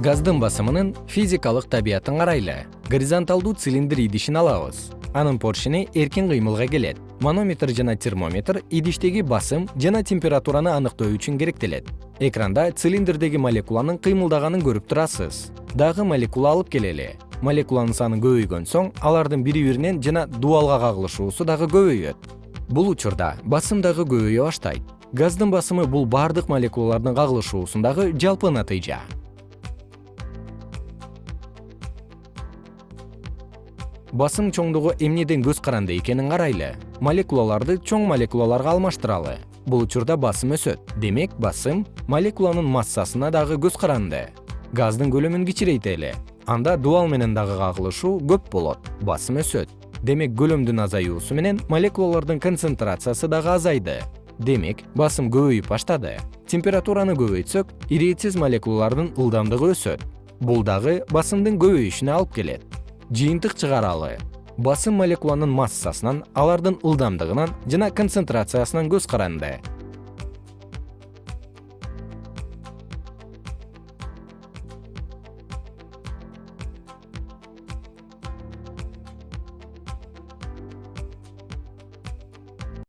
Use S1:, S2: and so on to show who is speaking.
S1: газдын басымынын физикалык табиятын карайлы горизонталдуу цилиндр идишин алабыз. Анын поршени эркин кыймылга келет. Манометр жана термометр идиштеги басым жана температураны аныктоо үчүн керектелет. Экранда цилиндрдеги молекуланын кыймылдаганын көрүп турасыз. Дагы молекула алып келели. Молекуланын саны көбөйгөн соң алардын бири биринен жана дубалга кагылышуусу дагы көбөйөт. Бул учурда басым дагы көбөйө баштайт. Газдын басымы бул бардык молекулалардын кагылышуусундагы жалпы натыйжа басым чоңдугу эмнеден көз каранды экенин карайлы. Молекулаларды чоң молекулаларга алмаштыралы. Бул учурда басым өсөт. Демек басым молекуланын массасына дагы көз каранды. Газдын көлөмүн кичирейтели. Анда дубал менен дагы кагылышуу көп болот. Басым өсөт. Демек көлөмдүн азаюусу менен молекулалардын концентрациясы дагы азайды. Демек басым көбөйүп баштады. Температураны көбөйтсөк иретсиз молекулалардын ылдамдыгы өсөт. Бул дагы басымдын көбөйүшүнө алып келет жыйынтык чыгаралы. Басым молекуланын массасынан алардын ылдамдыгынан жана концентрациясынан көз каранды